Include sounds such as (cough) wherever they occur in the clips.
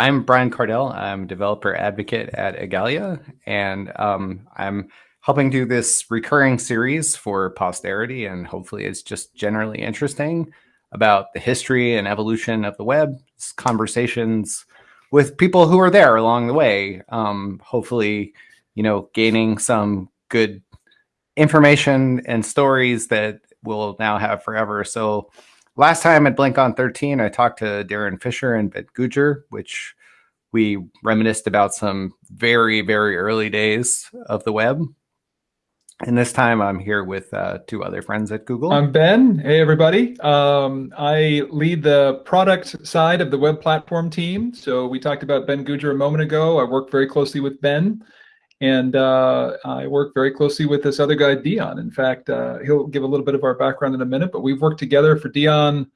I'm Brian Kardell. I'm a developer advocate at Igalia, and um, I'm helping do this recurring series for posterity, and hopefully it's just generally interesting about the history and evolution of the web, conversations with people who are there along the way. Um, hopefully, you know, gaining some good information and stories that we'll now have forever. So last time at BlinkOn 13, I talked to Darin Fisher and Ben Goodger, which we reminisced about some very, very early days of the web. And this time I'm here with uh, two other friends at Google. I'm Ben. Hey, everybody. Um, I lead the product side of the web platform team. So we talked about Ben Goodger a moment ago. I work very closely with Ben. And uh, I work very closely with this other guy, Dion. In fact, uh, he'll give a little bit of our background in a minute, but we've worked together for Dion,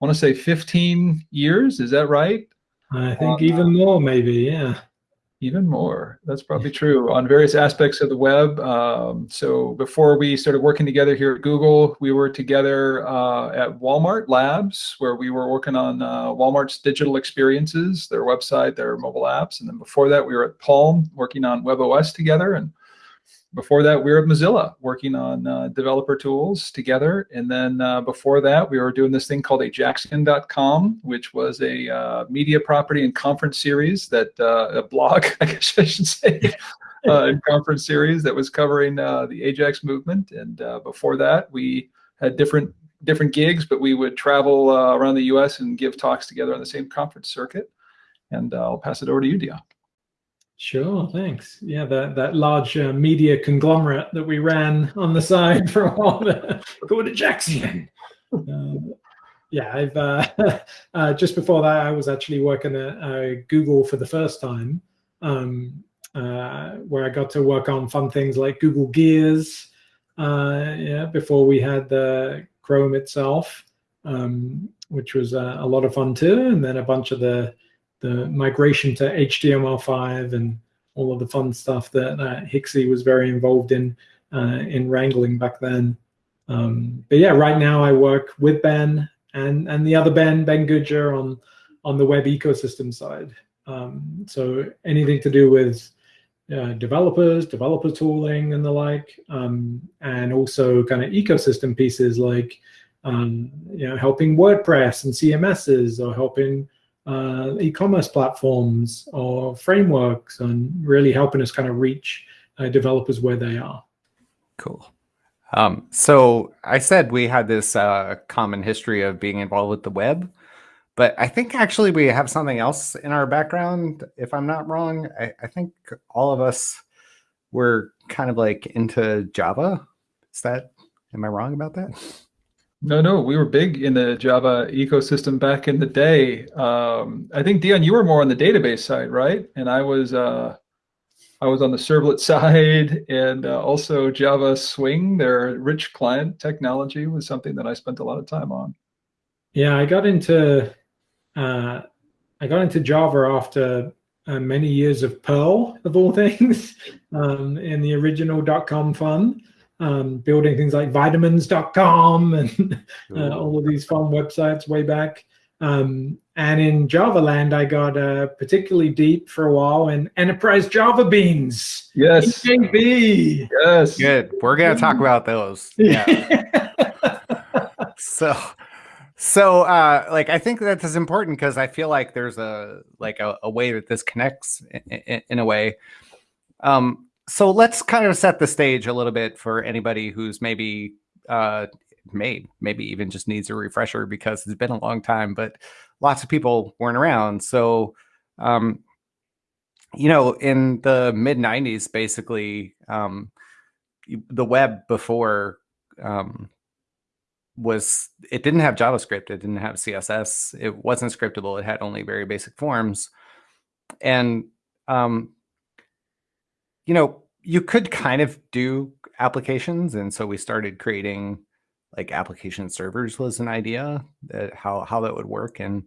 I want to say 15 years. Is that right? I think even more, maybe. Yeah. Even more. That's probably true on various aspects of the web. Um, so before we started working together here at Google, we were together uh, at Walmart Labs, where we were working on uh, Walmart's digital experiences, their website, their mobile apps. And then before that, we were at Palm working on WebOS together. And before that, we were at Mozilla working on uh, developer tools together. And then uh, before that, we were doing this thing called ajaxian.com, which was a uh, media property and conference series that uh, a blog, (laughs) I guess I should say, uh, conference series that was covering uh, the Ajax movement. And before that, we had different different gigs, but we would travel around the U.S. and give talks together on the same conference circuit. And I'll pass it over to you, Dion. Sure, thanks. Yeah, that that large uh, media conglomerate that we ran on the side for a while, (laughs) called Ajaxian. Uh, (laughs) yeah, I've uh, (laughs) uh, just before that I was actually working at uh, Google for the first time, um, uh, where I got to work on fun things like Google Gears. yeah, before we had the Chrome itself, um, which was a lot of fun too, and then a bunch of the the migration to HTML5 and all of the fun stuff that uh, Hixie was very involved in uh, in wrangling back then. Um, but yeah, right now I work with Ben and and the other Ben, Ben Goodger, on on the web ecosystem side. Um, so anything to do with uh, developers, developer tooling, and the like, um, and also kind of ecosystem pieces like um, you know helping WordPress and CMSs or helping uh, e-commerce platforms or frameworks and really helping us kind of reach uh, developers where they are. Cool. Um, so I said we had this uh, common history of being involved with the web, but I think actually we have something else in our background. If I'm not wrong, I, I think all of us were kind of like into Java. Is that, am I wrong about that? No, no, we were big in the Java ecosystem back in the day. Um, I think Dion, you were more on the database side, right? And I was uh, I was on the servlet (laughs) side, and uh, also Java Swing, their rich client technology, was something that I spent a lot of time on. Yeah, I got into uh, I got into Java after uh, many years of Perl, of all (laughs) things, um, in the original dot .com fun um, building things like vitamins.com (laughs) and uh, all of these fun websites way back. Um, and in Java land, I got uh, particularly deep for a while in enterprise Java beans. Yes. EJB. Yes. Good. We're going to talk about those. Yeah. (laughs) so, so uh, like, I think that is important because I feel like there's a, like a, a way that this connects in, in, in a way. Um, so let's kind of set the stage a little bit for anybody who's maybe uh, may maybe even just needs a refresher because it's been a long time, but lots of people weren't around. So, um, you know, in the mid '90s, basically, um, the web before um, was it didn't have JavaScript, it didn't have CSS, it wasn't scriptable, it had only very basic forms, and um, you know, you could kind of do applications. And so we started creating like application servers was an idea that how, how that would work. And,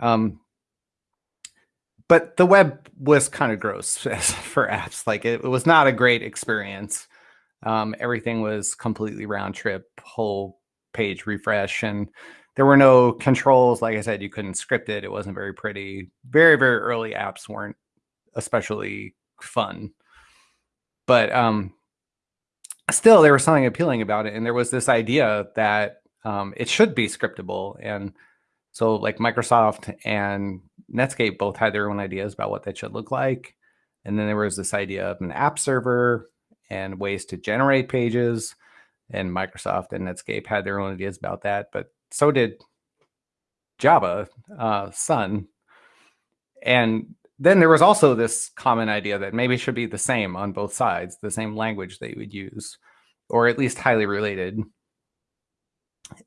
um, but the web was kind of gross (laughs) for apps. Like it, it was not a great experience. Um, everything was completely round trip, whole page refresh. And there were no controls. Like I said, you couldn't script it. It wasn't very pretty. Very, very early apps weren't especially fun. But um, still, there was something appealing about it. And there was this idea that um, it should be scriptable. And so, like Microsoft and Netscape both had their own ideas about what that should look like. And then there was this idea of an app server and ways to generate pages. And Microsoft and Netscape had their own ideas about that. But so did Java, uh, Sun. And then there was also this common idea that maybe should be the same on both sides, the same language you would use, or at least highly related.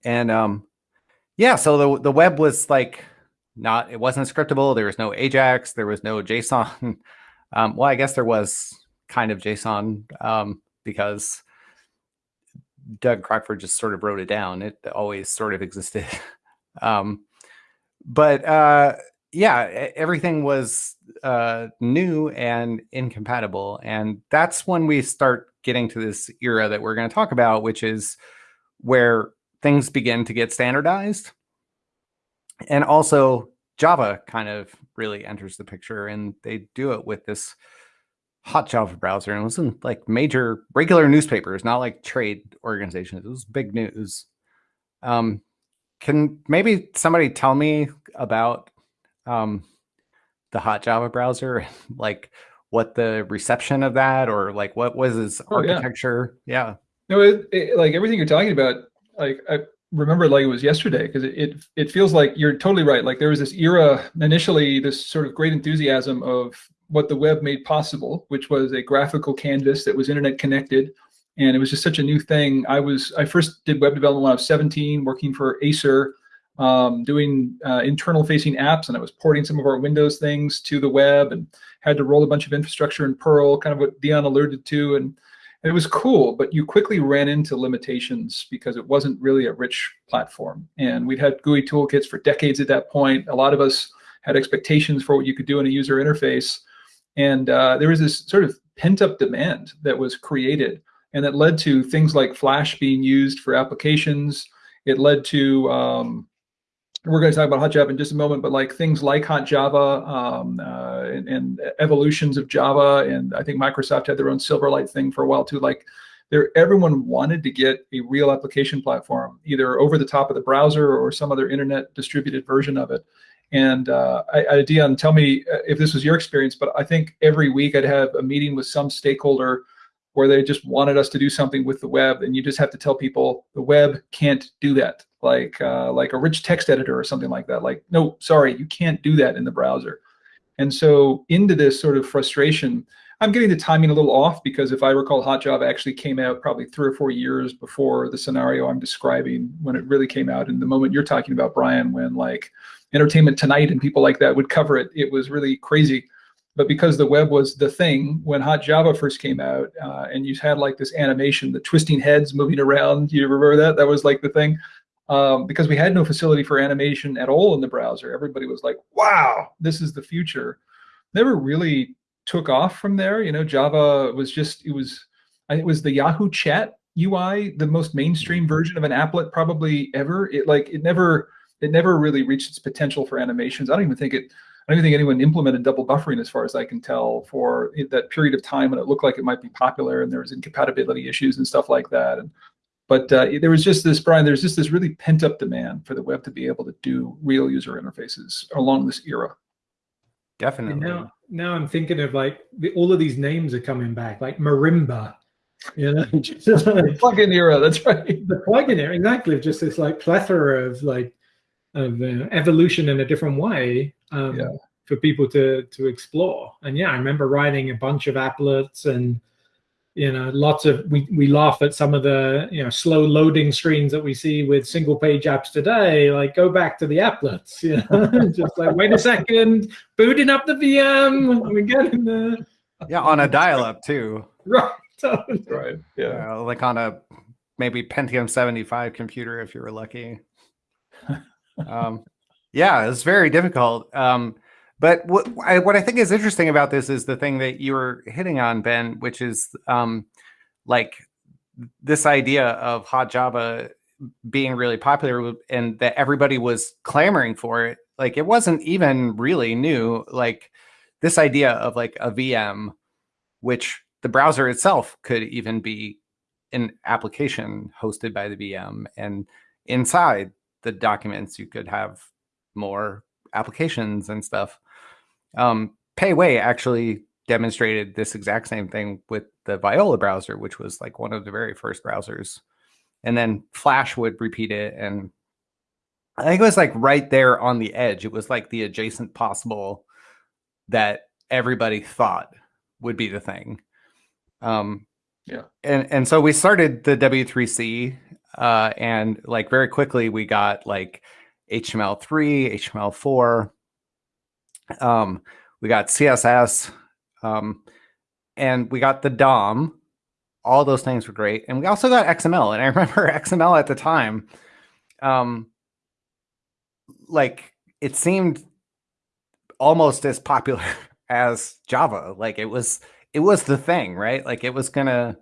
And um, yeah, so the the web was like not it wasn't scriptable. There was no Ajax, there was no JSON. (laughs) Um, well, I guess there was kind of JSON um, because Doug Crockford just sort of wrote it down. It always sort of existed. (laughs) um, but uh, yeah, everything was uh, new and incompatible. And that's when we start getting to this era that we're going to talk about, which is where things begin to get standardized. And also Java kind of really enters the picture and they do it with this HotJava browser and it was in like major regular newspapers, not like trade organizations. It was big news. Um, can maybe somebody tell me about um, the HotJava browser, (laughs) like what the reception of that or like what was its oh, architecture? Yeah. yeah. No, it, it, like everything you're talking about, like I remember like it was yesterday because it, it it feels like you're totally right. Like there was this era initially, this sort of great enthusiasm of what the web made possible, which was a graphical canvas that was internet connected. And it was just such a new thing. I was I first did web development when I was 17, working for Acer um, doing uh, internal facing apps and I was porting some of our Windows things to the web and had to roll a bunch of infrastructure in Perl, kind of what Dion alerted to. And, and it was cool, but you quickly ran into limitations because it wasn't really a rich platform. And we'd had GUI toolkits for decades at that point. A lot of us had expectations for what you could do in a user interface. And uh, there was this sort of pent up demand that was created and that led to things like Flash being used for applications. It led to um, we're going to talk about HotJava in just a moment, but like things like HotJava um, uh, and, and, evolutions of Java, and I think Microsoft had their own Silverlight thing for a while too. Like, there, everyone wanted to get a real application platform, either over the top of the browser or some other internet distributed version of it. And uh, I, I, Dion, tell me uh, if this was your experience, but I think every week I'd have a meeting with some stakeholder where they just wanted us to do something with the web, and you just have to tell people the web can't do that like uh, like a rich text editor or something like that. Like, no, sorry, you can't do that in the browser. And so into this sort of frustration, I'm getting the timing a little off because if I recall, HotJava actually came out probably three or four years before the scenario I'm describing when it really came out. And the moment you're talking about, Brian, when like Entertainment Tonight and people like that would cover it, it was really crazy. But because the web was the thing when HotJava first came out, uh, and you had like this animation, the twisting heads moving around, you remember that? That was like the thing um, because we had no facility for animation at all in the browser. Everybody was like, wow, this is the future. Never really took off from there. You know, Java was just, it was, it was the Yahoo chat UI, the most mainstream version of an applet probably ever. It like, it never, it never really reached its potential for animations. I don't even think it, I don't even think anyone implemented double buffering as far as I can tell for that period of time when it looked like it might be popular and there was incompatibility issues and stuff like that. And but uh, there was just this, Brian, there's just this really pent up demand for the web to be able to do real user interfaces along this era. Definitely. now, now I'm thinking of like the, all of these names are coming back, like Marimba, you know, just (laughs) like, the plugin era. That's right. The plugin era, exactly. Just this like plethora of like of uh, evolution in a different way um, yeah. for people to to explore. And yeah, I remember writing a bunch of applets and you know lots of we, we laugh at some of the you know slow loading screens that we see with single page apps today like go back to the applets you know (laughs) just like wait a second booting up the vm we get in there. Yeah on a dial-up too. (laughs) Right right yeah. Uh, like on a maybe pentium 75 computer if you were lucky. (laughs) Um yeah it's very difficult. Um but what I, what I think is interesting about this is the thing that you were hitting on, Ben, which is um, like this idea of HotJava being really popular and that everybody was clamoring for it. Like it wasn't even really new. Like this idea of like a vm which the browser itself could even be an application hosted by the vm and inside the documents you could have more applications and stuff um, Pei Wei actually demonstrated this exact same thing with the Viola browser, which was like one of the very first browsers. And then Flash would repeat it. And I think it was like right there on the edge. It was like the adjacent possible that everybody thought would be the thing. Um, yeah. And, and so we started the W3C uh, and like very quickly we got like HTML3, HTML4. Um, we got CSS, um, and we got the DOM. All those things were great, and we also got XML. And I (laughs) remember XML at the time, um, like it seemed almost as popular (laughs) as Java. Like it was, it was the thing, right? Like it was gonna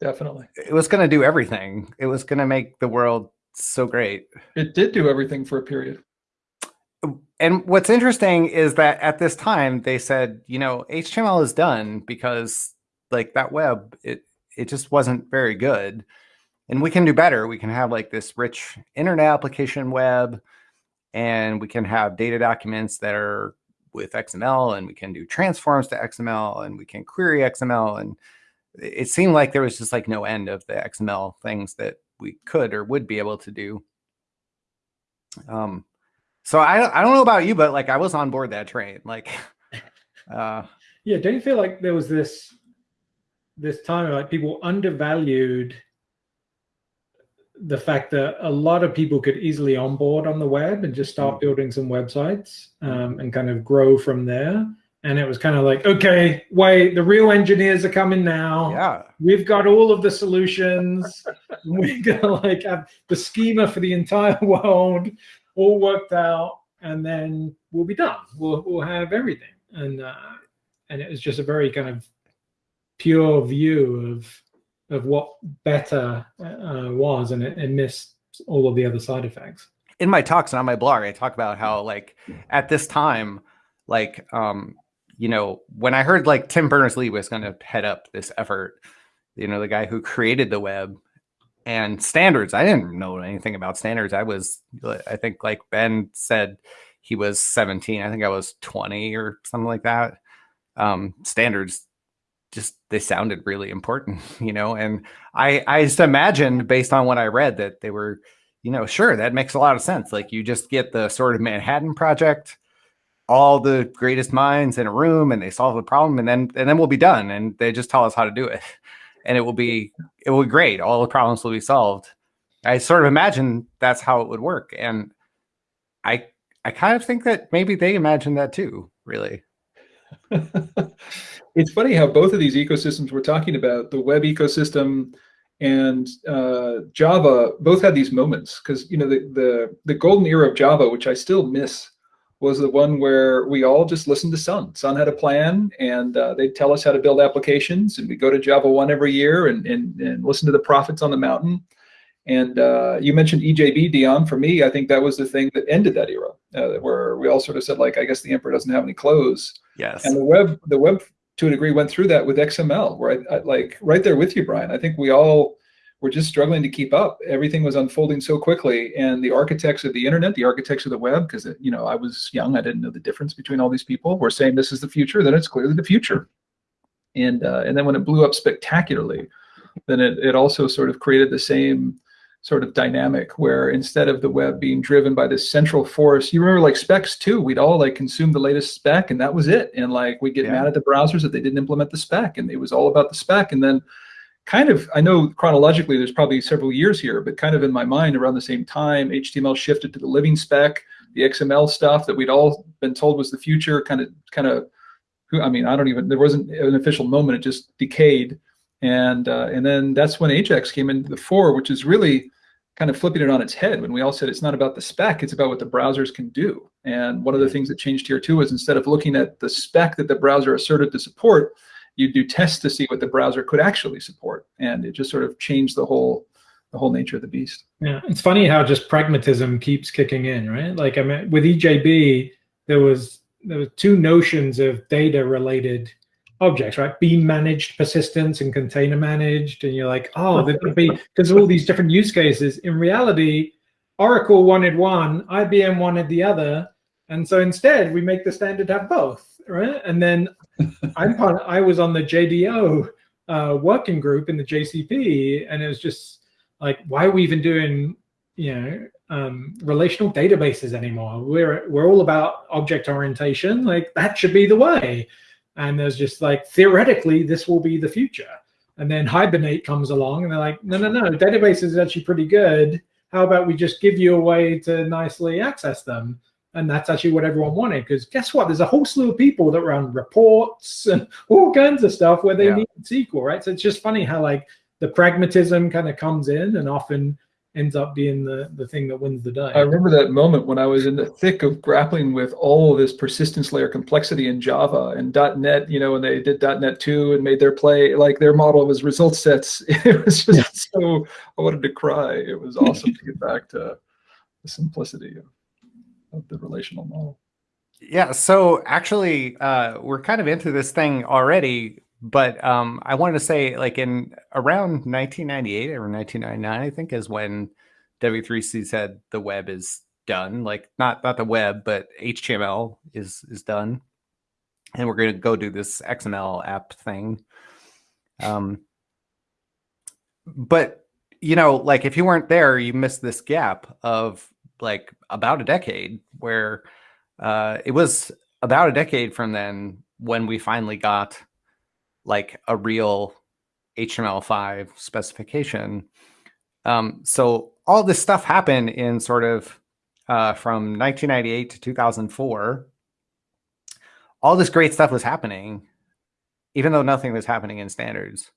definitely, it was gonna do everything. It was gonna make the world so great. It did do everything for a period and what's interesting is that at this time they said, you know, HTML is done because like that web, it it just wasn't very good. And we can do better. We can have like this rich internet application web and we can have data documents that are with XML and we can do transforms to XML and we can query XML. And it seemed like there was just like no end of the XML things that we could or would be able to do. Um, so I I don't know about you, but like I was on board that train. Like, (laughs) uh, yeah. Don't you feel like there was this this time like people undervalued the fact that a lot of people could easily onboard on the web and just start mm. building some websites um, and kind of grow from there. And it was kind of like, okay, wait, the real engineers are coming now. Yeah. We've got all of the solutions. (laughs) We're to like have the schema for the entire (laughs) world all worked out, and then we'll be done. We'll we'll have everything, and uh, and it was just a very kind of pure view of of what better uh, was, and it, it missed all of the other side effects. In my talks and on my blog, I talk about how like at this time, like um, you know, when I heard like Tim Berners-Lee was going to head up this effort, you know, the guy who created the web, and standards. I didn't know anything about standards. I was, I think, like Ben said, he was 17. I think I was 20 or something like that. Um, standards just they sounded really important, (laughs) you know. And I I just imagined based on what I read that they were, you know, sure that makes a lot of sense. Like you just get the sort of Manhattan Project, all the greatest minds in a room, and they solve the problem, and then and then we'll be done. And they just tell us how to do it and it will be it will be great. All the problems will be solved. I sort of imagine that's how it would work, and I I kind of think that maybe they imagine that too. Really, (laughs) it's funny how both of these ecosystems we're talking about, the web ecosystem and uh, Java, both had these moments because you know the the the golden era of Java, which I still miss was the one where we all just listened to Sun. Sun had a plan and uh, they'd tell us how to build applications and we'd go to JavaOne every year and, and, and listen to the prophets on the mountain. And uh, you mentioned EJB, Dion. For me, I think that was the thing that ended that era, uh, where we all sort of said, like, I guess the emperor doesn't have any clothes. Yes. And the web, the web, to a degree, went through that with XML, where I, I like right there with you, Brian. I think we all were just struggling to keep up. Everything was unfolding so quickly, and the architects of the internet, the architects of the web, because you know I was young, I didn't know the difference between all these people. Were saying this is the future, then it's clearly the future. And uh, and then when it blew up spectacularly, then it it also sort of created the same sort of dynamic where instead of the web being driven by this central force, you remember like specs too, we'd all like consume the latest spec and that was it. And like we'd get yeah. mad at the browsers that they didn't implement the spec and it was all about the spec. And then kind of, I know chronologically there's probably several years here, but kind of in my mind around the same time, HTML shifted to the living spec, the XML stuff that we'd all been told was the future kind of, kind of, who I mean, I don't even, there wasn't an official moment, it just decayed. And, uh, and then that's when Ajax came into the fore, which is really kind of flipping it on its head when we all said it's not about the spec, it's about what the browsers can do. And one of the things that changed here too is instead of looking at the spec that the browser asserted to support, you do tests to see what the browser could actually support. And it just sort of changed the whole the whole nature of the beast. Yeah, it's funny how just pragmatism keeps kicking in, right? Like I mean, with EJB, there was there were two notions of data related objects, right? Bean managed persistence and container managed, and you're like, oh, there could be because all these different use cases. In reality, Oracle wanted one, IBM wanted the other, and so instead we make the standard have both, right? And then I'm part. I was on the JDO uh, working group in the JCP, and it was just like, why are we even doing, you know, um, relational databases anymore? We're we're all about object orientation. Like that should be the way. And there's just like theoretically this will be the future. And then Hibernate comes along, and they're like, no, no, no, databases is actually pretty good. How about we just give you a way to nicely access them? And that's actually what everyone wanted. Because guess what? There's a whole slew of people that run reports (laughs) and all kinds of stuff where they yeah. need SQL, right? So it's just funny how like the pragmatism kind of comes in and often ends up being the, the thing that wins the day. I remember that moment when I was in the thick of grappling with all of this persistence layer complexity in Java and .NET, you know, when they did .NET 2 and made their play, like their model was result sets. (laughs) It was just yeah. so, I wanted to cry. It was awesome to get back to the simplicity of, of the relational model. Yeah, so actually, uh, we're kind of into this thing already but um, I wanted to say, like in around 1998 or 1999, I think is when W3C said the web is done. Like not not the web, but HTML is is done, and we're going to go do this XML app thing. Um, but you know, like if you weren't there, you missed this gap of like about a decade where uh, it was about a decade from then when we finally got like a real HTML5 specification. Um, so all this stuff happened in sort of uh, from 1998 to 2004. All this great stuff was happening, even though nothing was happening in standards.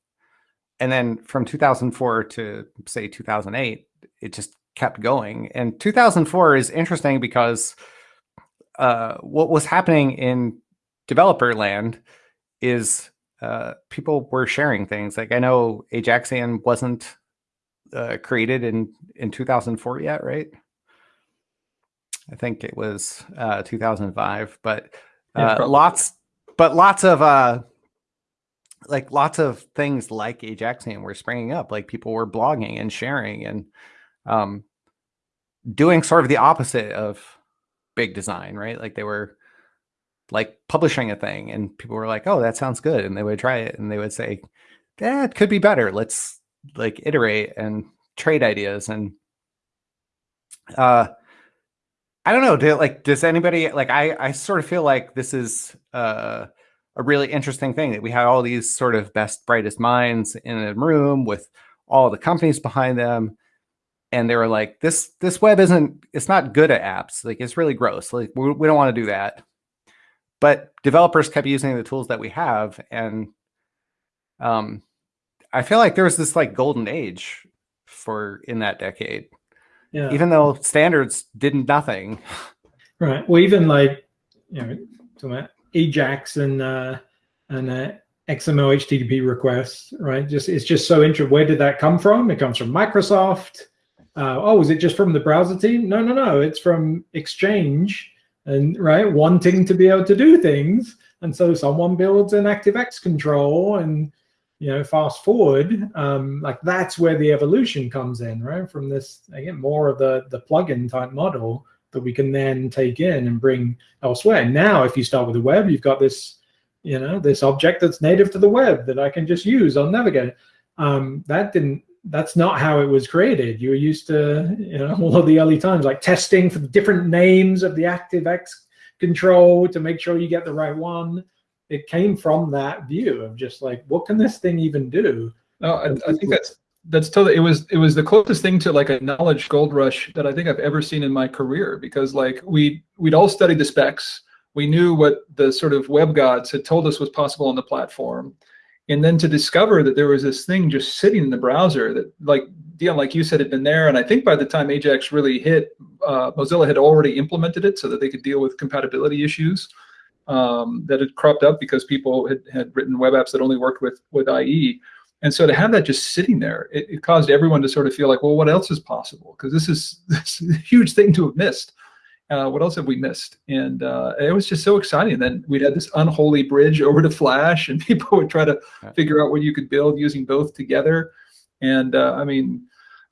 And then from 2004 to say 2008, it just kept going. And 2004 is interesting because uh, what was happening in developer land is uh, people were sharing things. Like I know Ajaxian wasn't uh, created in in 2004 yet, right? I think it was uh, 2005, but uh, yeah, lots, but lots of uh, like lots of things like Ajaxian were springing up. Like people were blogging and sharing and um, doing sort of the opposite of big design, right? Like they were like publishing a thing and people were like, oh, that sounds good. And they would try it and they would say, that could be better. Let's like iterate and trade ideas. And uh, I don't know, do, like, does anybody like, I, I sort of feel like this is uh, a really interesting thing that we have all these sort of best, brightest minds in a room with all the companies behind them and they were like this this web isn't it's not good at apps like it's really gross like we, we don't want to do that. But developers kept using the tools that we have and um, i feel like there was this like golden age for in that decade. Yeah. Even though standards did nothing. Right. Well even like you know about ajax and uh and uh xml http requests right? Just it's just so interesting where did that come from? It comes from microsoft uh, oh is it just from the browser team? No no no. It's from exchange. And right wanting to be able to do things. And so someone builds an activex control and you know fast forward um, like that's where the evolution comes in right? From this again more of the the plugin type model that we can then take in and bring elsewhere. Now if you start with the web you've got this you know this object that's native to the web that i can just use. On Navigate um, that didn't that's not how it was created. You were used to, you know, (laughs) all of the early times, like testing for the different names of the ActiveX control to make sure you get the right one. It came from that view of just like, what can this thing even do? No, I, I think that's that's totally. It was it was the closest thing to like a knowledge gold rush that I think I've ever seen in my career because like we we'd all studied the specs. We knew what the sort of web gods had told us was possible on the platform and then to discover that there was this thing just sitting in the browser that like Dion, like you said, had been there. And I think by the time Ajax really hit, uh, Mozilla had already implemented it so that they could deal with compatibility issues um, that had cropped up because people had, had written web apps that only worked with, with IE. And so to have that just sitting there, it, it caused everyone to sort of feel like, well, what else is possible? Because this is, (laughs) this is a huge thing to have missed. Uh, what else have we missed? And uh, it was just so exciting. Then we'd had this unholy bridge (laughs) over to Flash, and people would try to figure out what you could build using both together. And uh, I mean,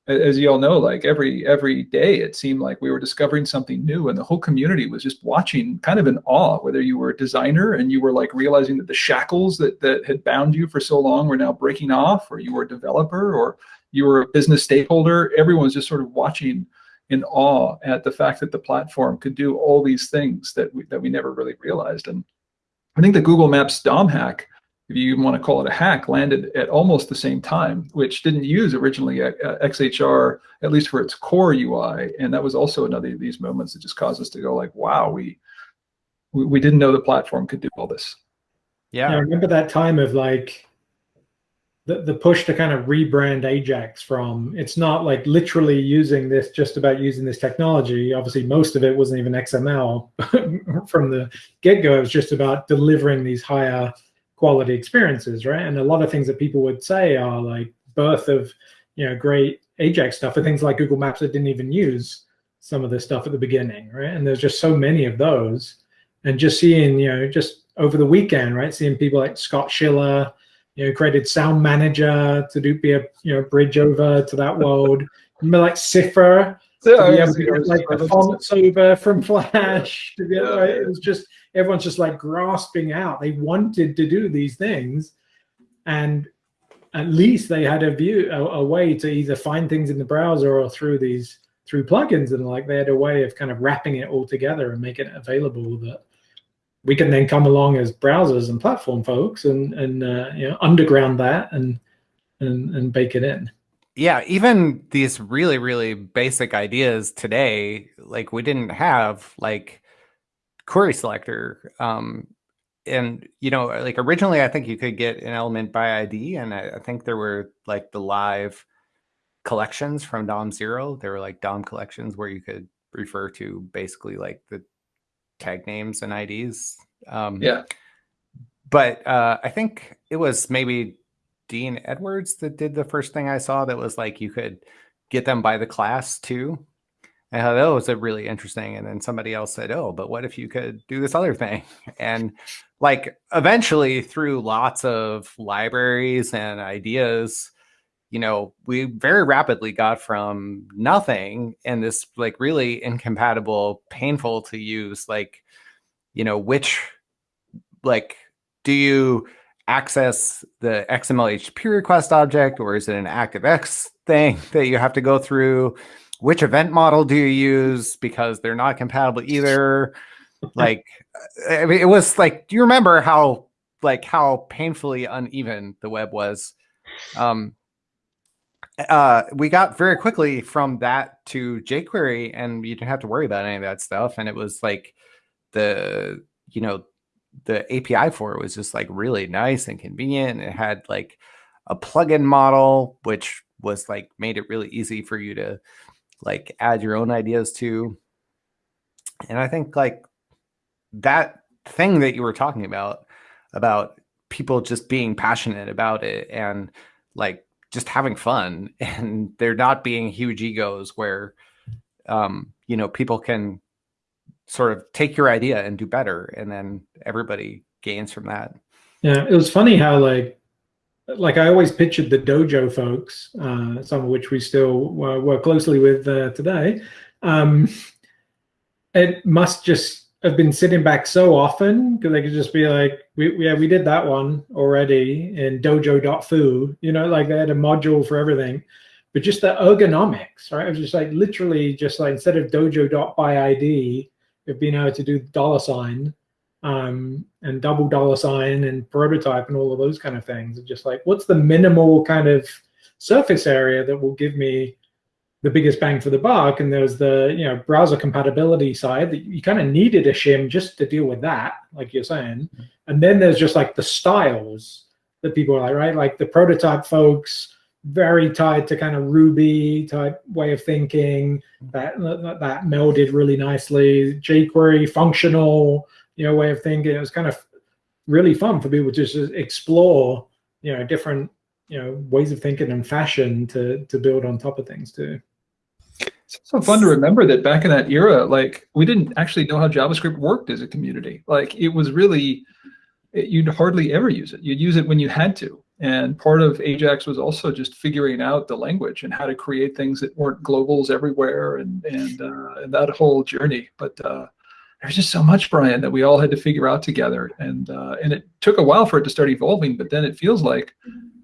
as you all know, like every every day, it seemed like we were discovering something new, and the whole community was just watching, kind of in awe. Whether you were a designer and you were like realizing that the shackles that that had bound you for so long were now breaking off, or you were a developer, or you were a business stakeholder, everyone's just sort of watching in awe at the fact that the platform could do all these things that we, that we never really realized. And I think the Google Maps DOM hack if you want to call it a hack, landed at almost the same time, which didn't use originally XHR, at least for its core UI. And that was also another of these moments that just caused us to go like, wow, we, we, we didn't know the platform could do all this. Yeah. I remember that time of like the, the push to kind of rebrand Ajax from, it's not like literally using this, just about using this technology. Obviously, most of it wasn't even XML (laughs) from the get-go. It was just about delivering these higher quality experiences, right? And a lot of things that people would say are like birth of, you know, great Ajax stuff are things like Google Maps that didn't even use some of this stuff at the beginning, right? And there's just so many of those. And just seeing, you know, just over the weekend, right? Seeing people like Scott Schiller, you know, created Sound Manager to do be a you know bridge over to that world. (laughs) Remember like sIFR yeah, to be able to get like the fonts over from (laughs) Flash. Yeah. right? It was just everyone's just like grasping out. They wanted to do these things, and at least they had a view, a, a, way to either find things in the browser or through these through plugins, and like they had a way of kind of wrapping it all together and making it available that we can then come along as browsers and platform folks and and uh, you know underground that and and and bake it in yeah even these really really basic ideas today like we didn't have like query selector. Um, and you know, like originally, I think you could get an element by ID, and I, I think there were like the live collections from DOM zero. There were like DOM collections where you could refer to basically like the tag names and IDs. Um, yeah. But uh, I think it was maybe Dean Edwards that did the first thing I saw that was like you could get them by the class too. I thought, oh, it's a really interesting. And then somebody else said, oh, but what if you could do this other thing? (laughs) And like eventually through lots of libraries and ideas, you know, we very rapidly got from nothing and this like really incompatible, painful to use, like, you know, which like do you access the XML HTTP request object or is it an ActiveX thing (laughs) that you have to go through? which event model do you use? Because they're not compatible either. Like i mean it was like do you remember how like how painfully uneven the web was? Um uh we got very quickly from that to jquery and you didn't have to worry about any of that stuff and it was like the you know the api for it was just like really nice and convenient it had like a plugin model which was like made it really easy for you to like add your own ideas to. And I think like that thing that you were talking about, about people just being passionate about it and like just having fun (laughs) and there not being huge egos where, um, you know, people can sort of take your idea and do better. And then everybody gains from that. Yeah. It was funny how like like I always pictured the dojo folks, uh, some of which we still work closely with uh, today. Um, it must just have been sitting back so often because they could just be like, we, yeah, we did that one already in dojo.foo, you know, like they had a module for everything. But just the ergonomics, right? It was just like literally just like instead of dojo.byid, of being able to do dollar sign, um, and double dollar sign and prototype and all of those kind of things. And just like, what's the minimal kind of surface area that will give me the biggest bang for the buck? And there's the you know browser compatibility side that you kind of needed a shim just to deal with that, like you're saying. Mm-hmm. And then there's just like the styles that people are like, right? Like the prototype folks, very tied to kind of Ruby type way of thinking mm-hmm. that that, that melded really nicely. jQuery functional you know way of thinking. It was kind of really fun for people to just explore you know different you know ways of thinking and fashion to to build on top of things too. It's so fun to remember that back in that era, like we didn't actually know how JavaScript worked as a community. Like it was really, it, you'd hardly ever use it. You'd use it when you had to. And part of Ajax was also just figuring out the language and how to create things that weren't globals everywhere and and, uh, and that whole journey. But uh, there's just so much, Brian, that we all had to figure out together. And uh, and it took a while for it to start evolving, but then it feels like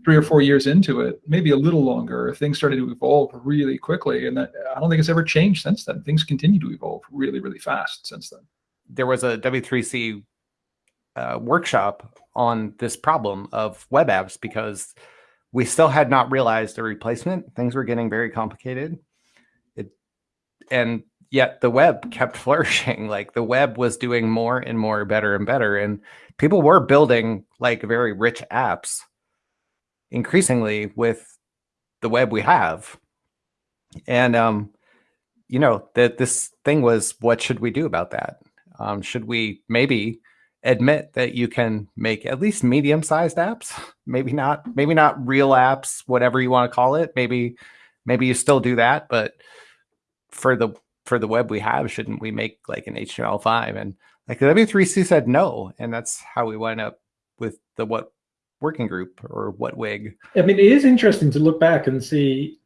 three or four years into it, maybe a little longer, things started to evolve really quickly. And that, I don't think it's ever changed since then. Things continue to evolve really, really fast since then. There was a W3C uh, workshop on this problem of web apps because we still had not realized a replacement. Things were getting very complicated. It, and yet the web kept (laughs) flourishing. Like the web was doing more and more better and better. And people were building like very rich apps increasingly with the web we have. And, um, you know, that this thing was, what should we do about that? Um, should we maybe admit that you can make at least medium sized apps? (laughs) Maybe not, maybe not real apps, whatever you want to call it. Maybe, maybe you still do that, but for the, for the web we have, shouldn't we make like an HTML5? And like the W3C said no. And that's how we went up with the what working group or WHATWG. I mean, it is interesting to look back and see.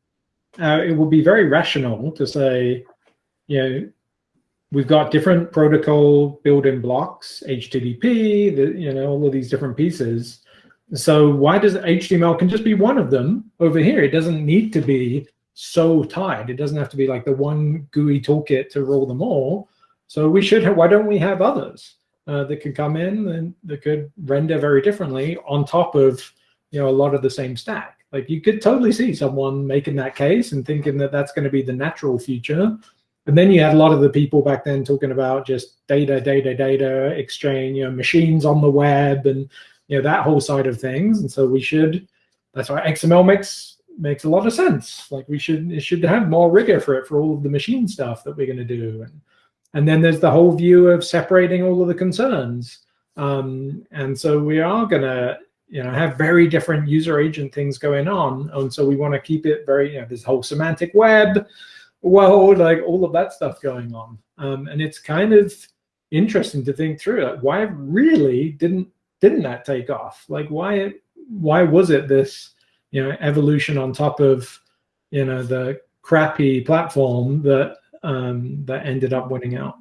Uh, it would be very rational to say, you know, we've got different protocol building blocks, HTTP, the, you know, all of these different pieces. So why does HTML can just be one of them over here? It doesn't need to be so tied. It doesn't have to be like the one GUI toolkit to roll them all. So we should have, why don't we have others? Uh, that could come in and that could render very differently on top of you know a lot of the same stack. Like you could totally see someone making that case and thinking that that's going to be the natural future. And then you had a lot of the people back then talking about just data, data, data exchange, you know, machines on the web, and you know that whole side of things. And so we should. That's why XML makes makes a lot of sense. Like we should it should have more rigor for it for all of the machine stuff that we're going to do. And and then there's the whole view of separating all of the concerns. Um, and so we are going to you know, have very different user agent things going on. And so we want to keep it very, you know, this whole semantic web world, like all of that stuff going on. Um, and it's kind of interesting to think through it. Why really didn't didn't that take off? Like why why was it this you know evolution on top of you know the crappy platform that um, that ended up winning out.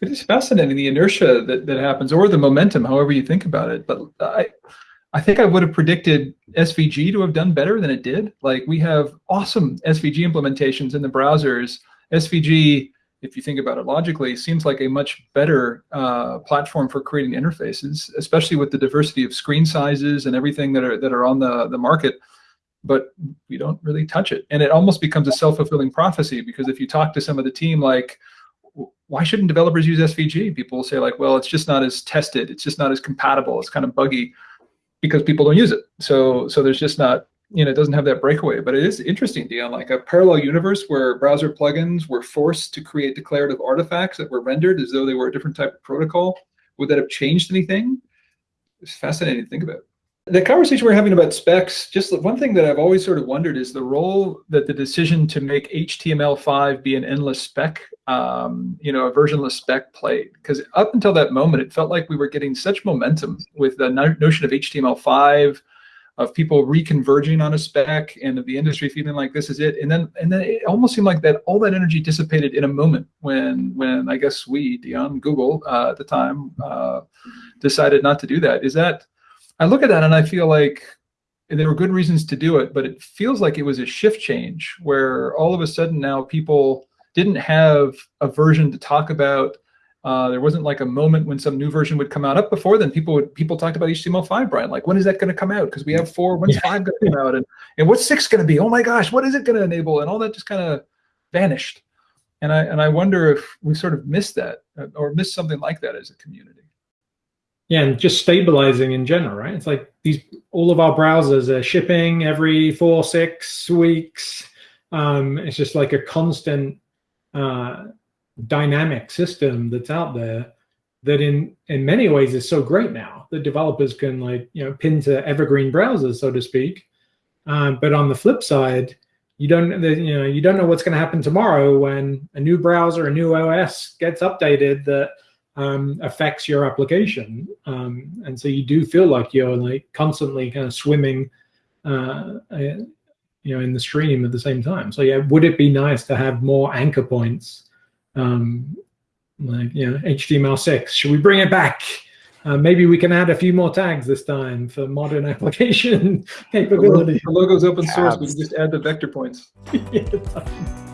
It is fascinating the inertia that, that happens, or the momentum, however you think about it. But I, I think I would have predicted SVG to have done better than it did. Like we have awesome SVG implementations in the browsers. SVG, if you think about it logically, seems like a much better uh, platform for creating interfaces, especially with the diversity of screen sizes and everything that are that are on the the market but we don't really touch it. And it almost becomes a self-fulfilling prophecy because if you talk to some of the team, like, why shouldn't developers use SVG? People will say like, well, it's just not as tested. It's just not as compatible. It's kind of buggy because people don't use it. So, so there's just not, you know, it doesn't have that breakaway, but it is interesting, Dion, like a parallel universe where browser plugins were forced to create declarative artifacts that were rendered as though they were a different type of protocol. Would that have changed anything? It's fascinating to think about the conversation we're having about specs, just one thing that I've always sort of wondered is the role that the decision to make HTML5 be an endless spec, um, you know, a versionless spec played. Because up until that moment, it felt like we were getting such momentum with the no notion of HTML5, of people reconverging on a spec, and of the industry feeling like this is it. And then, and then it almost seemed like that all that energy dissipated in a moment when, when I guess we, Dion, Google uh, at the time, uh, decided not to do that. Is that I look at that and I feel like there were good reasons to do it, but it feels like it was a shift change where all of a sudden now people didn't have a version to talk about. Uh, there wasn't like a moment when some new version would come out. Up before then, people would people talked about HTML5, Brian. Like, when is that going to come out? Because we have four. (laughs) When's yeah. five going to come out? And and what's six going to be? Oh my gosh, what is it going to enable? And all that just kind of vanished. And I and I wonder if we sort of missed that or missed something like that as a community yeah, and just stabilizing in general, right? It's like these all of our browsers are shipping every four, six weeks. Um, it's just like a constant uh, dynamic system that's out there. that in in many ways is so great now that developers can like you know pin to evergreen browsers so to speak um, but on the flip side you don't you know you don't know what's going to happen tomorrow when a new browser a new os gets updated that um, affects your application um, and so you do feel like you're like constantly kind of swimming uh, uh, you know in the stream at the same time so yeah would it be nice to have more anchor points um, like you know HTML6. Should we bring it back? Uh, maybe we can add a few more tags this time for modern (laughs) application capability. The logo's open source. We can just add the vector points. (laughs) (laughs)